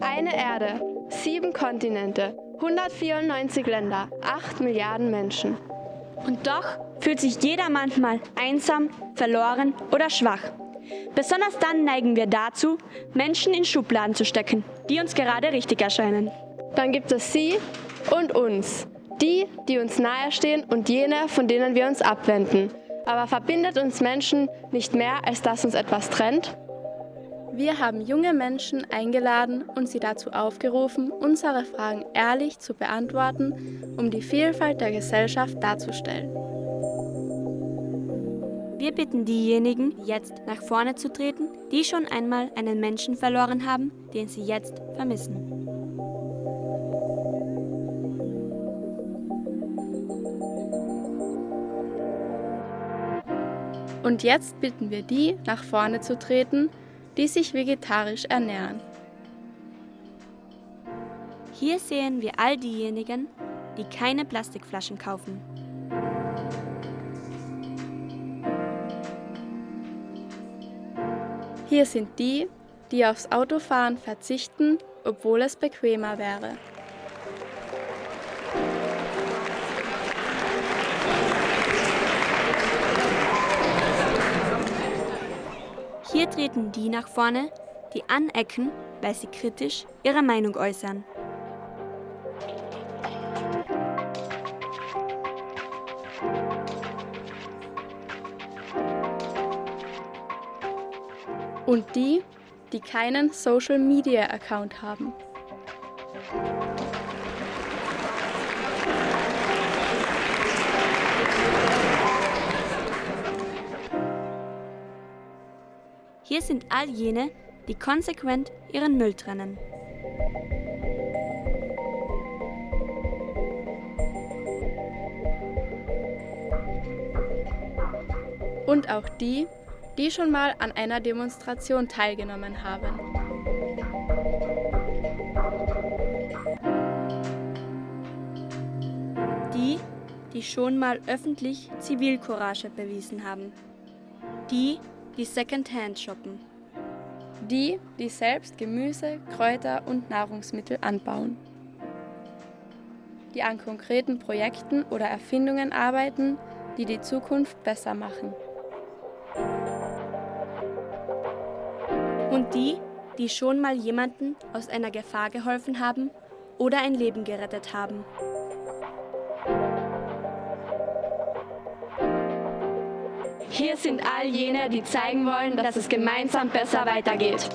Eine Erde, sieben Kontinente, 194 Länder, 8 Milliarden Menschen. Und doch fühlt sich jeder manchmal einsam, verloren oder schwach. Besonders dann neigen wir dazu, Menschen in Schubladen zu stecken, die uns gerade richtig erscheinen. Dann gibt es sie und uns. Die, die uns nahestehen und jene, von denen wir uns abwenden. Aber verbindet uns Menschen nicht mehr, als dass uns etwas trennt? Wir haben junge Menschen eingeladen und sie dazu aufgerufen, unsere Fragen ehrlich zu beantworten, um die Vielfalt der Gesellschaft darzustellen. Wir bitten diejenigen, jetzt nach vorne zu treten, die schon einmal einen Menschen verloren haben, den sie jetzt vermissen. Und jetzt bitten wir die, nach vorne zu treten, die sich vegetarisch ernähren. Hier sehen wir all diejenigen, die keine Plastikflaschen kaufen. Hier sind die, die aufs Autofahren verzichten, obwohl es bequemer wäre. Treten die nach vorne, die anecken, weil sie kritisch ihre Meinung äußern. Und die, die keinen Social-Media-Account haben. Hier sind all jene, die konsequent ihren Müll trennen. Und auch die, die schon mal an einer Demonstration teilgenommen haben. Die, die schon mal öffentlich Zivilcourage bewiesen haben. Die, die Secondhand shoppen. Die, die selbst Gemüse, Kräuter und Nahrungsmittel anbauen. Die an konkreten Projekten oder Erfindungen arbeiten, die die Zukunft besser machen. Und die, die schon mal jemanden aus einer Gefahr geholfen haben oder ein Leben gerettet haben. Hier sind all jene, die zeigen wollen, dass es gemeinsam besser weitergeht.